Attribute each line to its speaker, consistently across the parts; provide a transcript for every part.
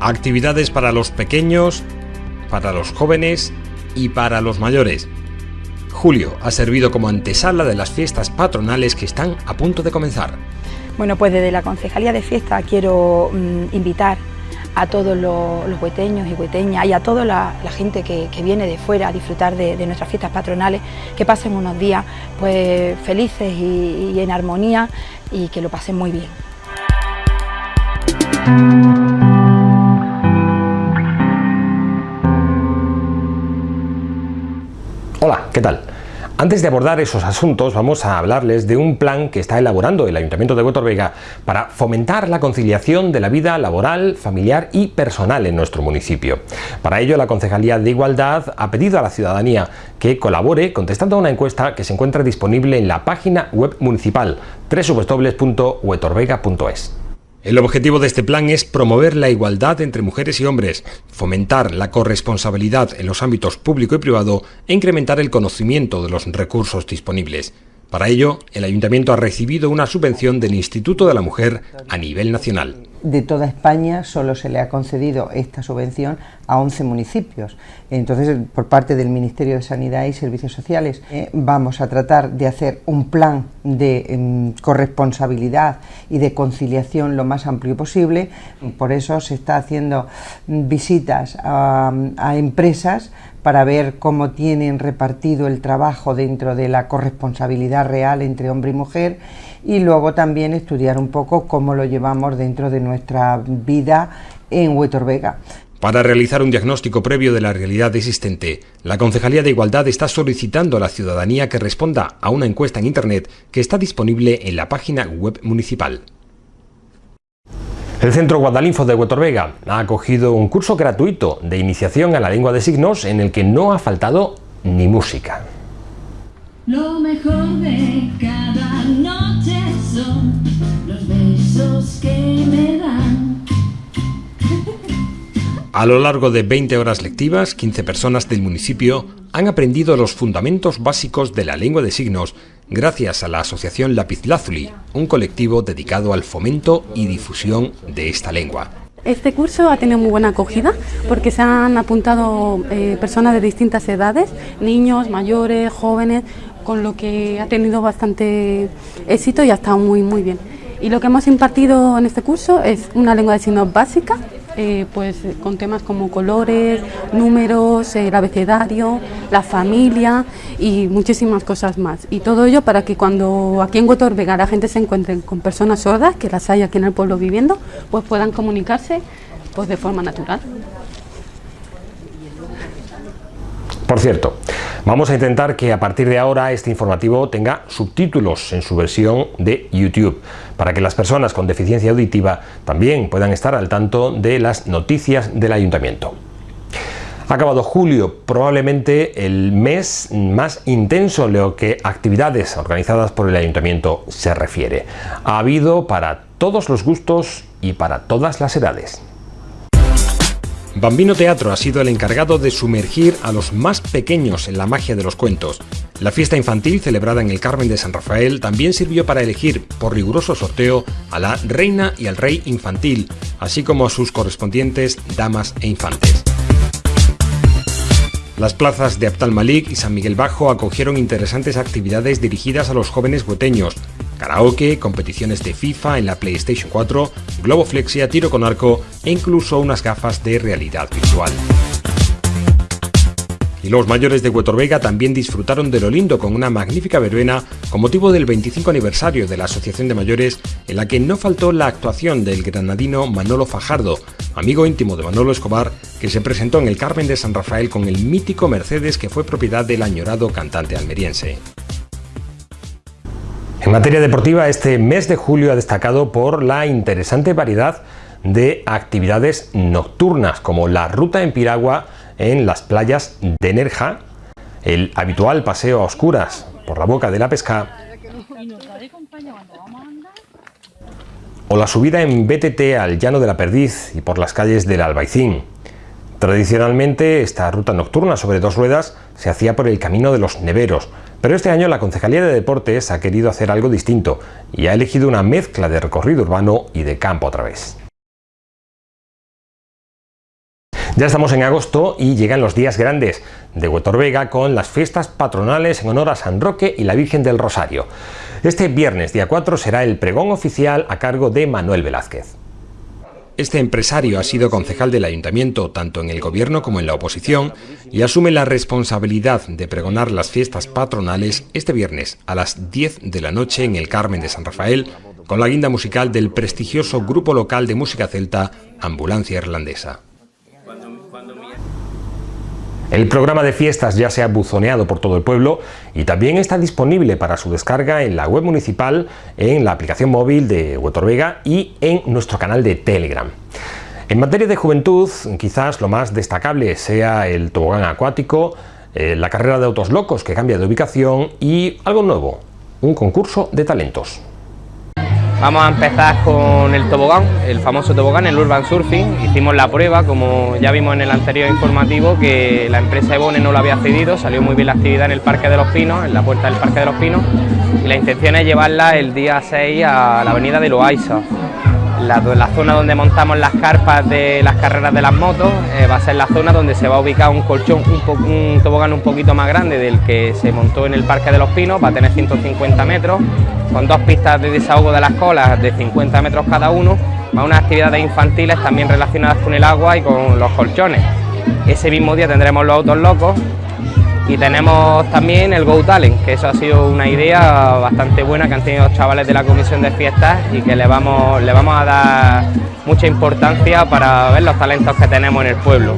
Speaker 1: Actividades para los pequeños, para los jóvenes y para los mayores. Julio ha servido como antesala de las fiestas patronales que están a punto de comenzar.
Speaker 2: Bueno, pues desde la Concejalía de Fiesta quiero mm, invitar a todos los, los, hueteños y hueteñas y a toda la, gente que, viene de fuera a disfrutar de, nuestras fiestas patronales, que pasen unos días pues felices y en armonía y que lo pasen muy bien.
Speaker 1: Hola, ¿qué tal? Antes de abordar esos asuntos vamos a hablarles de un plan que está elaborando el Ayuntamiento de Huetor Vega para fomentar la conciliación de la vida laboral, familiar y personal en nuestro municipio. Para ello la Concejalía de Igualdad ha pedido a la ciudadanía que colabore contestando a una encuesta que se encuentra disponible en la página web municipal www.huetorvega.es. El objetivo de este plan es promover la igualdad entre mujeres y hombres, fomentar la corresponsabilidad en los ámbitos público y privado e incrementar el conocimiento de los recursos disponibles. Para ello, el Ayuntamiento ha recibido una subvención del Instituto de la Mujer a nivel nacional.
Speaker 3: De toda España solo se le ha concedido esta subvención a 11 municipios. Entonces, por parte del Ministerio de Sanidad y Servicios Sociales, eh, vamos a tratar de hacer un plan de eh, corresponsabilidad y de conciliación lo más amplio posible. Por eso se está haciendo visitas a empresas para ver cómo tienen repartido el trabajo dentro de la corresponsabilidad real entre hombre y mujer y luego también estudiar un poco cómo lo llevamos dentro de nuestra vida en Huetor Vega.
Speaker 1: Para realizar un diagnóstico previo de la realidad existente, la Concejalía de Igualdad está solicitando a la ciudadanía que responda a una encuesta en Internet que está disponible en la página web municipal. El Centro Guadalinfo de Huetorvega ha acogido un curso gratuito de iniciación a la lengua de signos en el que no ha faltado ni música. A lo largo de 20 horas lectivas, 15 personas del municipio han aprendido los fundamentos básicos de la lengua de signos gracias a la Asociación Lapizlázuli, un colectivo dedicado al fomento y difusión de esta lengua.
Speaker 4: Este curso ha tenido muy buena acogida porque se han apuntado eh, personas de distintas edades, niños, mayores, jóvenes, con lo que ha tenido bastante éxito y ha estado muy, muy bien. Y lo que hemos impartido en este curso es una lengua de signos básica, eh, pues con temas como colores, números, el abecedario, la familia y muchísimas cosas más. Y todo ello para que cuando aquí en Huetor Vega la gente se encuentre con personas sordas, que las hay aquí en el pueblo viviendo, pues puedan comunicarse pues de forma natural.
Speaker 1: Por cierto, vamos a intentar que a partir de ahora este informativo tenga subtítulos en su versión de YouTube, para que las personas con deficiencia auditiva también puedan estar al tanto de las noticias del Ayuntamiento. Ha acabado julio, probablemente el mes más intenso en lo que actividades organizadas por el Ayuntamiento se refiere. Ha habido para todos los gustos y para todas las edades. Bambino Teatro ha sido el encargado de sumergir a los más pequeños en la magia de los cuentos. La fiesta infantil celebrada en el Carmen de San Rafael también sirvió para elegir, por riguroso sorteo, a la reina y al rey infantil, así como a sus correspondientes damas e infantes. Las plazas de Abtal Malik y San Miguel Bajo acogieron interesantes actividades dirigidas a los jóvenes hueteños, karaoke, competiciones de FIFA en la PlayStation 4, globoflexia, tiro con arco e incluso unas gafas de realidad virtual. Y los mayores de Huetor Vega también disfrutaron de lo lindo con una magnífica verbena con motivo del 25 aniversario de la Asociación de Mayores en la que no faltó la actuación del granadino Manolo Fajardo, amigo íntimo de Manolo Escobar, que se presentó en el Carmen de San Rafael con el mítico Mercedes que fue propiedad del añorado cantante almeriense. En materia deportiva, este mes de julio ha destacado por la interesante variedad de actividades nocturnas, como la ruta en piragua en las playas de Nerja, el habitual paseo a oscuras por la boca de la pesca o la subida en BTT al llano de la Perdiz y por las calles del Albaicín. Tradicionalmente esta ruta nocturna sobre dos ruedas se hacía por el camino de los neveros, pero este año la Concejalía de Deportes ha querido hacer algo distinto y ha elegido una mezcla de recorrido urbano y de campo otra vez. Ya estamos en agosto y llegan los días grandes de Huetorvega con las fiestas patronales en honor a San Roque y la Virgen del Rosario. Este viernes, día 4, será el pregón oficial a cargo de Manuel Velázquez. Este empresario ha sido concejal del ayuntamiento tanto en el gobierno como en la oposición y asume la responsabilidad de pregonar las fiestas patronales este viernes a las 10 de la noche en el Carmen de San Rafael con la guinda musical del prestigioso grupo local de música celta Ambulancia Irlandesa. El programa de fiestas ya se ha buzoneado por todo el pueblo y también está disponible para su descarga en la web municipal, en la aplicación móvil de Huetorvega y en nuestro canal de Telegram. En materia de juventud, quizás lo más destacable sea el tobogán acuático, eh, la carrera de autos locos que cambia de ubicación y algo nuevo, un concurso de talentos.
Speaker 5: Vamos a empezar con el tobogán, el famoso tobogán, el Urban Surfing. Hicimos la prueba, como ya vimos en el anterior informativo, que la empresa Ebone no lo había cedido, salió muy bien la actividad en el Parque de los Pinos, en la puerta del Parque de los Pinos, y la intención es llevarla el día 6 a la avenida de Loaiza. La, zona donde montamos las carpas de las carreras de las motos eh, va a ser la zona donde se va a ubicar un colchón, un, un, tobogán un poquito más grande del que se montó en el Parque de los Pinos, va a tener 150 metros, con dos pistas de desahogo de las colas de 50 metros cada uno, más unas actividades infantiles también relacionadas con el agua y con los colchones. Ese mismo día tendremos los autos locos y tenemos también el Go Talent, que eso ha sido una idea bastante buena que han tenido los chavales de la comisión de fiestas y que le vamos, le vamos a dar mucha importancia para ver los talentos que tenemos en el pueblo.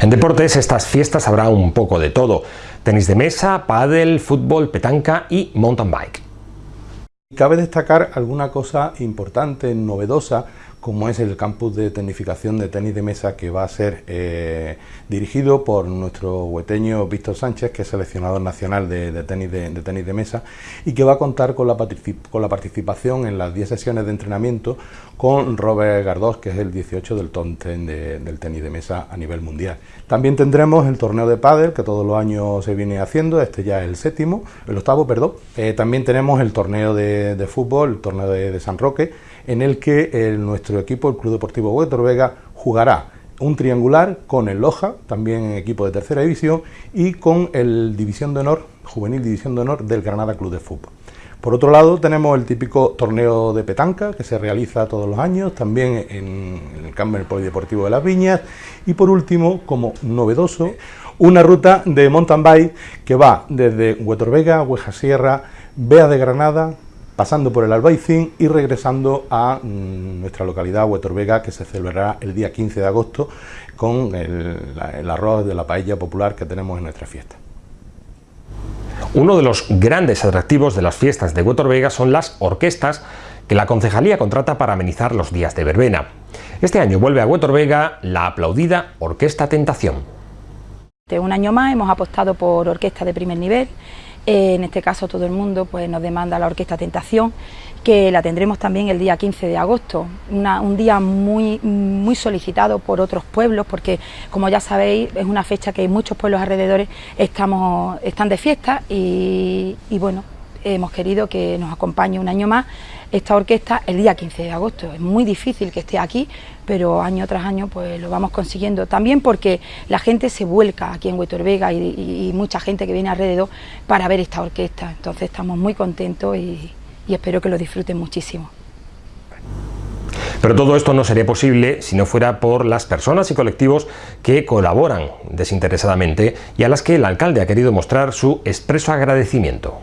Speaker 1: En deportes estas fiestas habrá un poco de todo, tenis de mesa, pádel, fútbol, petanca y mountain bike.
Speaker 6: Cabe destacar alguna cosa importante, novedosa, como es el campus de tecnificación de tenis de mesa que va a ser eh, dirigido por nuestro hueteño Víctor Sánchez, que es seleccionador nacional de, tenis de, tenis de mesa y que va a contar con la, con la participación en las 10 sesiones de entrenamiento con Robert Gardós, que es el 18 del top del tenis de mesa a nivel mundial. También tendremos el torneo de pádel, que todos los años se viene haciendo, este ya es el séptimo, el octavo, perdón. Eh, también tenemos el torneo de, fútbol, el torneo de, San Roque, en el que nuestro equipo, el Club Deportivo Huetor Vega, jugará un triangular con el Loja, también equipo de tercera división, y con el División de Honor, Juvenil División de Honor del Granada Club de Fútbol. Por otro lado, tenemos el típico torneo de petanca que se realiza todos los años, también en el campo del Polideportivo de las Viñas. Y por último, como novedoso, una ruta de mountain bike que va desde Huetorvega, Hueja Sierra, Bea de Granada, pasando por el Albaicín y regresando a mm, nuestra localidad, Huetorvega, que se celebrará el día 15 de agosto con el, el arroz de la paella popular que tenemos en nuestra fiesta.
Speaker 1: Uno de los grandes atractivos de las fiestas de Huetor son las orquestas que la concejalía contrata para amenizar los días de verbena. Este año vuelve a Huetor la aplaudida Orquesta Tentación.
Speaker 2: Un año más hemos apostado por orquesta de primer nivel, en este caso todo el mundo pues, nos demanda la Orquesta Tentación que la tendremos también el día 15 de agosto, un día muy, muy solicitado por otros pueblos, porque como ya sabéis es una fecha que muchos pueblos alrededores estamos, están de fiesta y, bueno, hemos querido que nos acompañe un año más esta orquesta el día 15 de agosto. Es muy difícil que esté aquí, pero año tras año pues lo vamos consiguiendo. También porque la gente se vuelca aquí en Huetor Vega y, y mucha gente que viene alrededor para ver esta orquesta. Entonces estamos muy contentos y, y espero que lo disfruten muchísimo.
Speaker 1: Pero todo esto no sería posible si no fuera por las personas y colectivos que colaboran desinteresadamente y a las que el alcalde ha querido mostrar su expreso agradecimiento.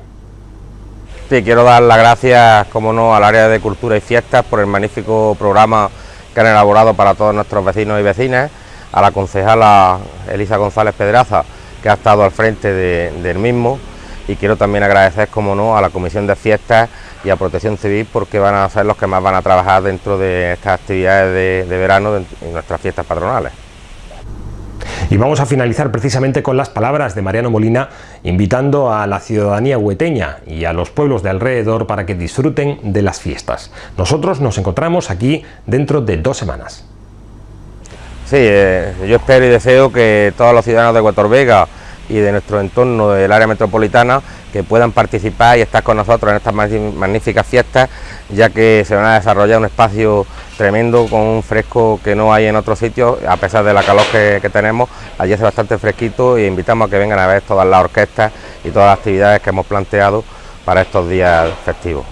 Speaker 5: Sí, quiero dar las gracias, como no, al área de cultura y fiestas por el magnífico programa que han elaborado para todos nuestros vecinos y vecinas, a la concejala Elisa González Pedraza, que ha estado al frente del mismo, y quiero también agradecer, como no, a la Comisión de Fiestas y a Protección Civil porque van a ser los que más van a trabajar dentro de estas actividades de, verano en nuestras fiestas patronales.
Speaker 1: Y vamos a finalizar precisamente con las palabras de Mariano Molina, invitando a la ciudadanía hueteña y a los pueblos de alrededor para que disfruten de las fiestas. Nosotros nos encontramos aquí dentro de dos semanas.
Speaker 5: Sí, eh, yo espero y deseo que todos los ciudadanos de Huetor Vega
Speaker 7: y de nuestro entorno del área metropolitana que puedan participar y estar con nosotros en estas magníficas fiestas, ya que se van a desarrollar un espacio tremendo con un fresco que no hay en otros sitios, a pesar de la calor que, que tenemos, allí hace bastante fresquito y invitamos a que vengan a ver todas las orquestas y todas las actividades que hemos planteado para estos días festivos.